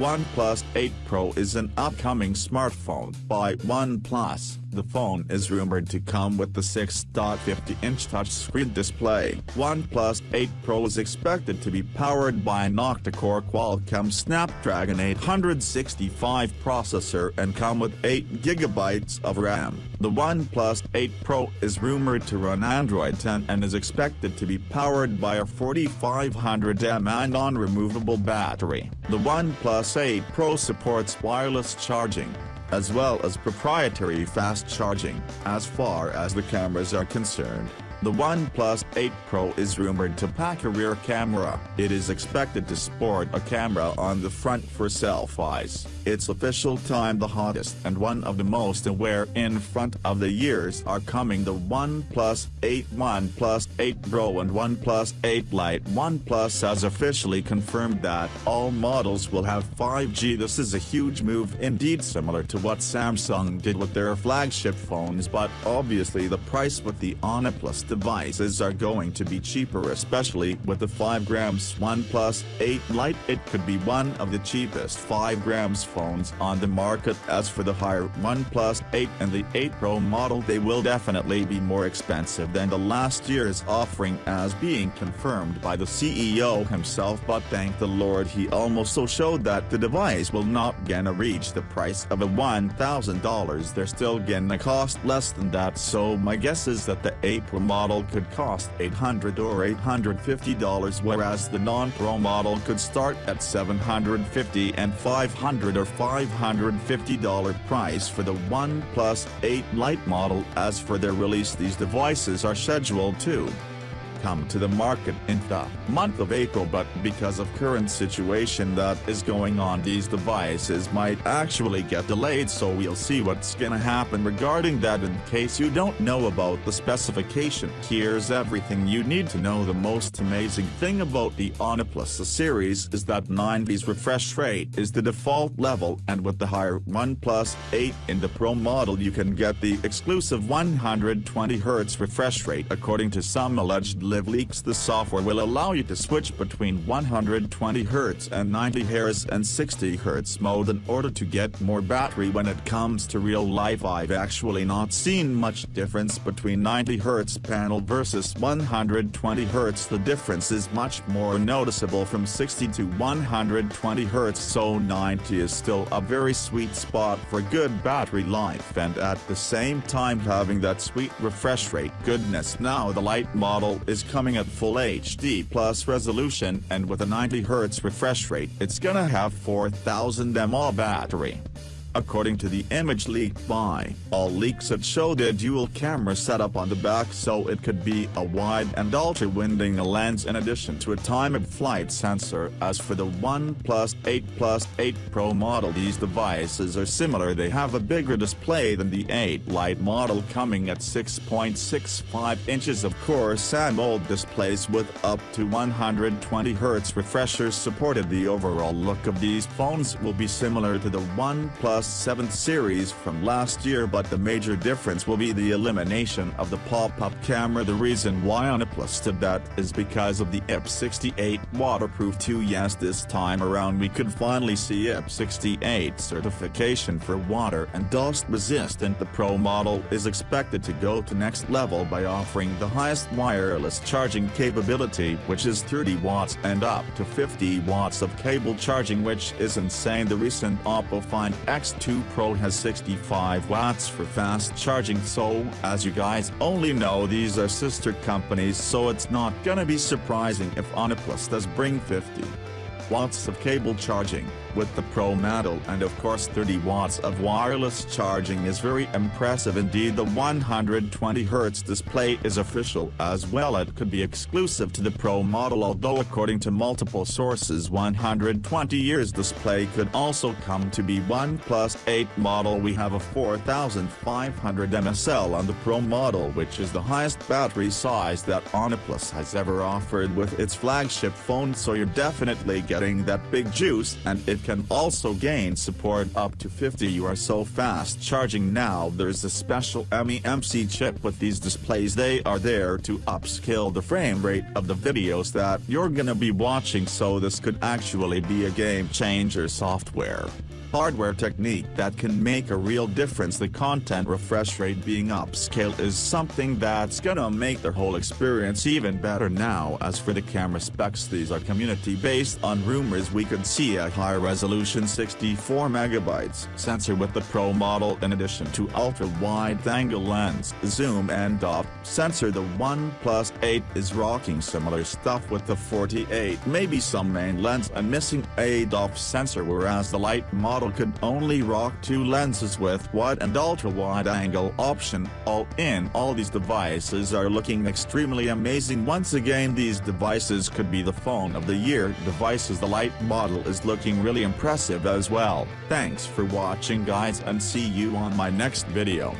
OnePlus 8 Pro is an upcoming smartphone by OnePlus. The phone is rumored to come with the 6.50-inch touchscreen display. OnePlus 8 Pro is expected to be powered by an octa-core Qualcomm Snapdragon 865 processor and come with 8GB of RAM. The OnePlus 8 Pro is rumored to run Android 10 and is expected to be powered by a 4500 mAh non-removable battery. The OnePlus 8 Pro supports wireless charging, as well as proprietary fast charging. As far as the cameras are concerned, the OnePlus 8 Pro is rumored to pack a rear camera. It is expected to sport a camera on the front for selfies. Its official time the hottest and one of the most aware in front of the years are coming the OnePlus 8 OnePlus 8 Pro and OnePlus 8 Lite OnePlus has officially confirmed that all models will have 5G this is a huge move indeed similar to what Samsung did with their flagship phones but obviously the price with the OnePlus devices are going to be cheaper especially with the 5 grams OnePlus 8 Lite. It could be one of the cheapest 5 grams phones on the market. As for the higher OnePlus 8 and the 8 Pro model they will definitely be more expensive than the last year's offering as being confirmed by the CEO himself. But thank the lord he also showed that the device will not gonna reach the price of a $1,000 they're still gonna cost less than that. So my guess is that the 8 Pro model could cost 800 or $850 whereas the non-Pro model could start at 750 and 500 or $550 price for the OnePlus 8 Lite model. As for their release these devices are scheduled to come to the market in the month of April but because of current situation that is going on these devices might actually get delayed so we'll see what's gonna happen regarding that. In case you don't know about the specification here's everything you need to know. The most amazing thing about the OnePlus series is that 90s refresh rate is the default level and with the higher OnePlus 8 in the Pro model you can get the exclusive 120Hz refresh rate according to some alleged live leaks the software will allow you to switch between 120Hz and 90Hz and 60Hz mode in order to get more battery. When it comes to real life I've actually not seen much difference between 90Hz panel versus 120Hz the difference is much more noticeable from 60 to 120Hz so 90 is still a very sweet spot for good battery life and at the same time having that sweet refresh rate. Goodness now the Lite model is coming at full HD plus resolution and with a 90Hz refresh rate it's gonna have 4000 mAh battery. According to the image leaked by OnLeaks it showed a dual camera setup on the back so it could be a wide and ultra-winding lens in addition to a time-of-flight sensor. As for the OnePlus 8 Plus 8 Pro model these devices are similar. They have a bigger display than the 8 Lite model coming at 6.65 inches of course AMOLED displays with up to 120Hz refreshers supported. The overall look of these phones will be similar to the OnePlus 7 series from last year but the major difference will be the elimination of the pop-up camera. The reason why OnePlus did that is because of the IP68 waterproof 2 yes this time around we could finally see IP68 certification for water and dust resistant. The Pro model is expected to go to next level by offering the highest wireless charging capability which is 30 watts and up to 50 watts of cable charging which is insane. The recent Oppo Find X 2 Pro has 65 watts for fast charging so, as you guys only know these are sister companies so it's not gonna be surprising if OnePlus does bring 50 watts of cable charging, with the Pro model and of course 30 watts of wireless charging is very impressive indeed. The 120Hz display is official as well. It could be exclusive to the Pro model although according to multiple sources 120 years display could also come to be OnePlus 8 model. We have a 4500 mSL on the Pro model which is the highest battery size that OnePlus has ever offered with its flagship phone so you're definitely getting getting that big juice and it can also gain support up to 50 you are so fast charging now. There's a special MEMC chip with these displays. They are there to upscale the frame rate of the videos that you're gonna be watching so this could actually be a game changer software hardware technique that can make a real difference. The content refresh rate being upscale is something that's gonna make the whole experience even better now. As for the camera specs these are community based on rumors we could see a high resolution 64 megabytes sensor with the Pro model in addition to ultra wide angle lens zoom and depth sensor. The OnePlus 8 is rocking similar stuff with the 48 maybe some main lens and missing a depth sensor whereas the Lite model model could only rock two lenses with wide and ultra-wide angle option, all in all these devices are looking extremely amazing. Once again these devices could be the phone of the year. Devices the Lite model is looking really impressive as well, thanks for watching guys and see you on my next video.